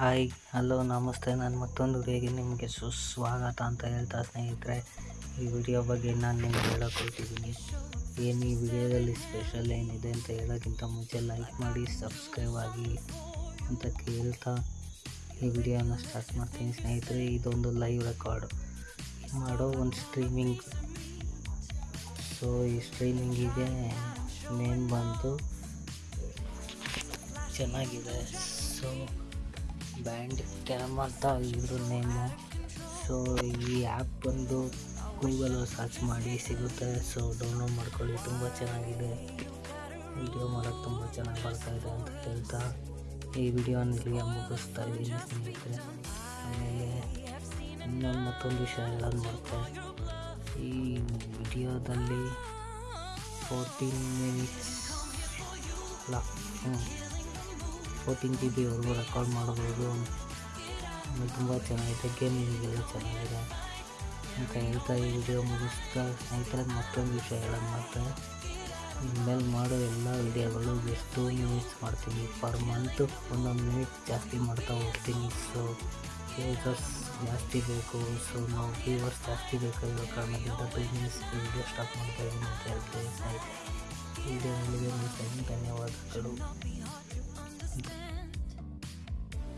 Hi, hello, ನಮಸ್ತೆ. ನಾನು ಮತ್ತೊಂದು ವಿಡಿಯೋಗೆ ನಿಮಗೆ ಸುಸ್ವಾಗತ ಅಂತ ಹೇಳ್ತಾ ಸ್ನೇಹಿತರೆ, ಈ ವಿಡಿಯೋ ಬಗ್ಗೆ ನಾನು ನಿಮ್ಗೆ ಹೇಳೋಕೆ ಹೊರಟಿದ್ದೀನಿ. ಏನು ಈ ವಿಡಿಯೋದಲ್ಲಿ ಸ್ಪೆಷಲ್ ಏನಿದೆ ಅಂತ ಹೇಳೋಕ್ಕಿಂತ ಮುಂಚೆ ಲೈಕ್ ಮಾಡಿ, ಸಬ್ಸ್ಕ್ರೈಬ್ ಆಗಿ ಅಂತ ಕೇಳ್ತಾ ಈ ವಿಡಿಯೋನ ಸ್ಟಾರ್ಟ್ ಮಾಡ್ತೀನಿ. ಸ್ನೇಹಿತರೆ, ಇದೊಂದು ಲೈವ್ ರೆಕಾರ್ಡ್. ಮಾಡೋ ಒಂದು ಸ್ಟ್ರೀಮಿಂಗ್. ಸೊ, ಈ ಸ್ಟ್ರೀಮಿಂಗಿಗೆ ನೇಮ್ ಬಂತು ಚೆನ್ನಾಗಿದೆ. ಸೊ ಬ್ಯಾಂಡ್ ಕ್ಯಾಮ್ ಅಂತ ಇದ್ರ ನೇಮು. ಸೊ ಈ ಆ್ಯಪ್ ಬಂದು ಗೂಗಲ್ ಸರ್ಚ್ ಮಾಡಿ ಸಿಗುತ್ತೆ. ಸೊ ಡೌನ್ಲೋಡ್ ಮಾಡ್ಕೊಳ್ಳಿ. ತುಂಬ ಚೆನ್ನಾಗಿದೆ. ವಿಡಿಯೋ ಮಾಡೋಕ್ಕೆ ತುಂಬ ಚೆನ್ನಾಗಿ ಬರ್ತಾ ಇದೆ ಅಂತ ಹೇಳ್ತಾ ಈ ವಿಡಿಯೋನ ಇಲ್ಲಿಗೆ ಮುಗಿಸ್ತಾ ಇದ್ದೀನಿ ಸ್ನೇಹಿತರೆ. ಆಮೇಲೆ ಇನ್ನೊಂದು ಮತ್ತೊಂದು ವಿಷಯ ಹೇಳೋದು ಮತ್ತೆ ಈ ವಿಡಿಯೋದಲ್ಲಿ ಫೋರ್ಟೀನ್ ಮಿನಿಟ್ಸ್ ಅಲ್ಲ. ಹ್ಞೂ ಫೋರ್ಟೀನ್ ಜಿ ಬಿವರೆಗೂ ರೆಕಾರ್ಡ್ ಮಾಡ್ಬೋದು. ಆಮೇಲೆ ತುಂಬ ಚೆನ್ನಾಗಿದೆ ಗೇಮಿಂಗೆಲ್ಲ ಚೆನ್ನಾಗಿದೆ. ಅಂತ ಹೇಳ್ತಾ ಈ ವಿಡಿಯೋ ಮುಗಿಸ್ತಾ ಸ್ನೇಹಿತರೆ ಮತ್ತೊಂದು ವಿಷಯ ಹೇಳೋದು ಮತ್ತೆ. ಇನ್ಮೇಲೆ ಮಾಡೋ ಎಲ್ಲ ವಿಡಿಯೋಗಳು ಎಷ್ಟು ಮಿನಿಟ್ಸ್ ಮಾಡ್ತೀನಿ? ಪರ್ ಮಂತು ಒಂದೊಂದು ಮಿನಿಟ್ ಜಾಸ್ತಿ ಮಾಡ್ತಾ ಹೋಗ್ತೀನಿ. ಸೊ ಯೂಸರ್ಸ್ ಜಾಸ್ತಿ ಬೇಕು. ಸೊ ನಾವು ವ್ಯೂವರ್ಸ್ ಜಾಸ್ತಿ ಬೇಕಾಗಿರೋ ಕಾರಣದಿಂದ ಬಿಸ್ನೆಸ್ ವಿಡಿಯೋ ಸ್ಟಾರ್ಟ್ ಮಾಡ್ತಾ ಇದ್ದೀನಿ ಅಂತ ಹೇಳ್ತೀನಿ. ವಿಡಿಯೋ ಧನ್ಯವಾದಗಳು.